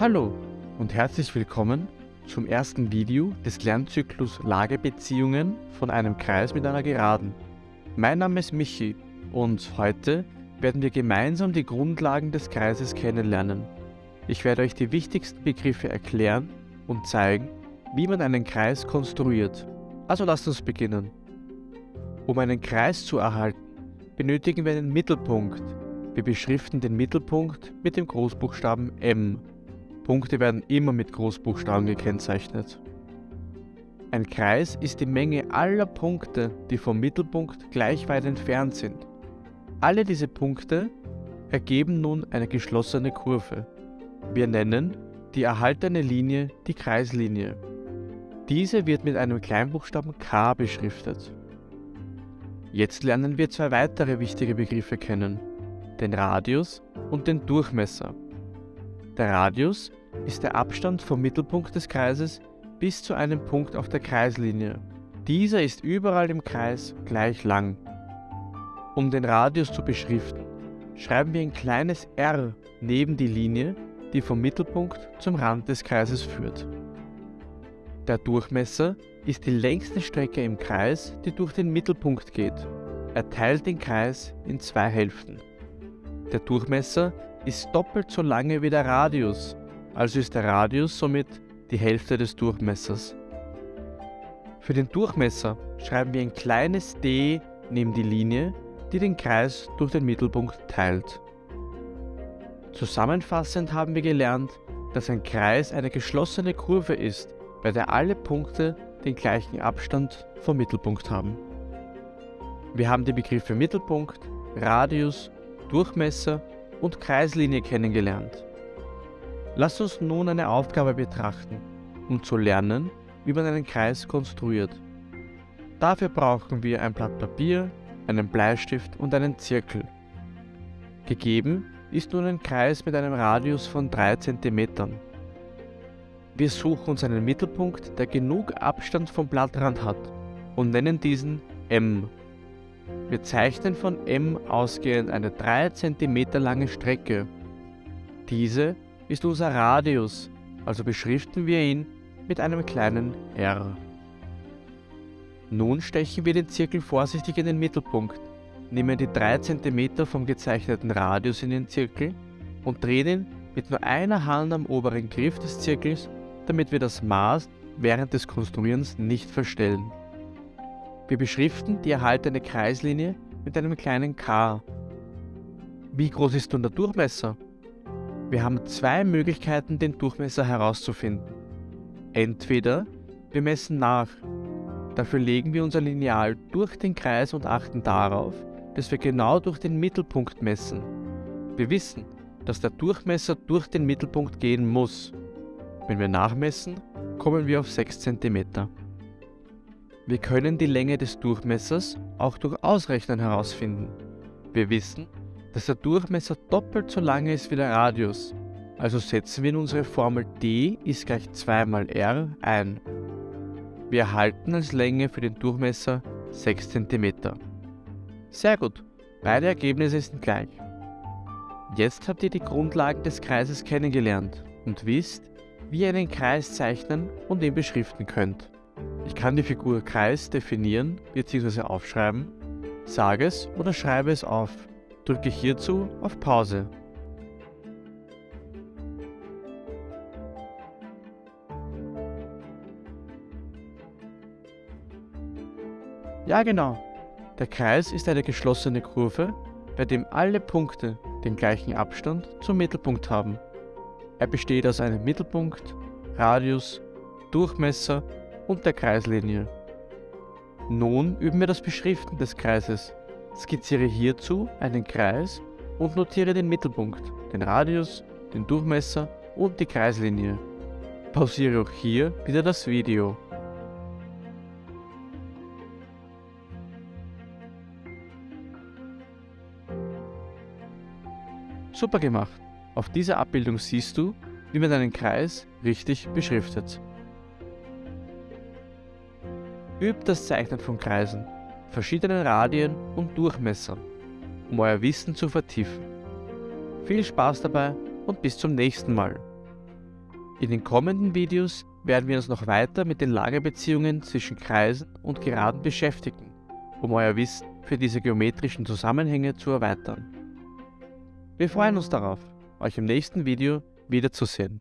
Hallo und herzlich willkommen zum ersten Video des Lernzyklus Lagebeziehungen von einem Kreis mit einer Geraden. Mein Name ist Michi und heute werden wir gemeinsam die Grundlagen des Kreises kennenlernen. Ich werde euch die wichtigsten Begriffe erklären und zeigen, wie man einen Kreis konstruiert. Also lasst uns beginnen. Um einen Kreis zu erhalten, benötigen wir einen Mittelpunkt. Wir beschriften den Mittelpunkt mit dem Großbuchstaben M. Punkte werden immer mit Großbuchstaben gekennzeichnet. Ein Kreis ist die Menge aller Punkte, die vom Mittelpunkt gleich weit entfernt sind. Alle diese Punkte ergeben nun eine geschlossene Kurve. Wir nennen die erhaltene Linie die Kreislinie. Diese wird mit einem Kleinbuchstaben k beschriftet. Jetzt lernen wir zwei weitere wichtige Begriffe kennen, den Radius und den Durchmesser. Der Radius ist der Abstand vom Mittelpunkt des Kreises bis zu einem Punkt auf der Kreislinie. Dieser ist überall im Kreis gleich lang. Um den Radius zu beschriften, schreiben wir ein kleines r neben die Linie, die vom Mittelpunkt zum Rand des Kreises führt. Der Durchmesser ist die längste Strecke im Kreis, die durch den Mittelpunkt geht. Er teilt den Kreis in zwei Hälften. Der Durchmesser ist doppelt so lange wie der Radius, also ist der Radius somit die Hälfte des Durchmessers. Für den Durchmesser schreiben wir ein kleines d neben die Linie, die den Kreis durch den Mittelpunkt teilt. Zusammenfassend haben wir gelernt, dass ein Kreis eine geschlossene Kurve ist, bei der alle Punkte den gleichen Abstand vom Mittelpunkt haben. Wir haben die Begriffe Mittelpunkt, Radius, Durchmesser und Kreislinie kennengelernt. Lass uns nun eine Aufgabe betrachten, um zu lernen, wie man einen Kreis konstruiert. Dafür brauchen wir ein Blatt Papier, einen Bleistift und einen Zirkel. Gegeben ist nun ein Kreis mit einem Radius von 3 cm. Wir suchen uns einen Mittelpunkt, der genug Abstand vom Blattrand hat und nennen diesen M. Wir zeichnen von M ausgehend eine 3 cm lange Strecke. Diese ist unser Radius, also beschriften wir ihn mit einem kleinen r. Nun stechen wir den Zirkel vorsichtig in den Mittelpunkt, nehmen die 3 cm vom gezeichneten Radius in den Zirkel und drehen ihn mit nur einer Hand am oberen Griff des Zirkels, damit wir das Maß während des Konstruierens nicht verstellen. Wir beschriften die erhaltene Kreislinie mit einem kleinen k. Wie groß ist nun der Durchmesser? Wir haben zwei Möglichkeiten, den Durchmesser herauszufinden. Entweder wir messen nach. Dafür legen wir unser Lineal durch den Kreis und achten darauf, dass wir genau durch den Mittelpunkt messen. Wir wissen, dass der Durchmesser durch den Mittelpunkt gehen muss. Wenn wir nachmessen, kommen wir auf 6 cm. Wir können die Länge des Durchmessers auch durch Ausrechnen herausfinden. Wir wissen, dass der Durchmesser doppelt so lange ist wie der Radius. Also setzen wir in unsere Formel d ist gleich 2 mal r ein. Wir erhalten als Länge für den Durchmesser 6 cm. Sehr gut, beide Ergebnisse sind gleich. Jetzt habt ihr die Grundlagen des Kreises kennengelernt und wisst, wie ihr einen Kreis zeichnen und ihn beschriften könnt. Ich kann die Figur Kreis definieren bzw. aufschreiben, sage es oder schreibe es auf. Drücke hierzu auf Pause. Ja genau, der Kreis ist eine geschlossene Kurve, bei dem alle Punkte den gleichen Abstand zum Mittelpunkt haben. Er besteht aus einem Mittelpunkt, Radius, Durchmesser und der Kreislinie. Nun üben wir das Beschriften des Kreises. Skizziere hierzu einen Kreis und notiere den Mittelpunkt, den Radius, den Durchmesser und die Kreislinie. Pausiere auch hier wieder das Video. Super gemacht! Auf dieser Abbildung siehst du, wie man einen Kreis richtig beschriftet. Übt das Zeichnen von Kreisen verschiedenen Radien und Durchmessern, um euer Wissen zu vertiefen. Viel Spaß dabei und bis zum nächsten Mal. In den kommenden Videos werden wir uns noch weiter mit den Lagebeziehungen zwischen Kreisen und Geraden beschäftigen, um euer Wissen für diese geometrischen Zusammenhänge zu erweitern. Wir freuen uns darauf, euch im nächsten Video wiederzusehen.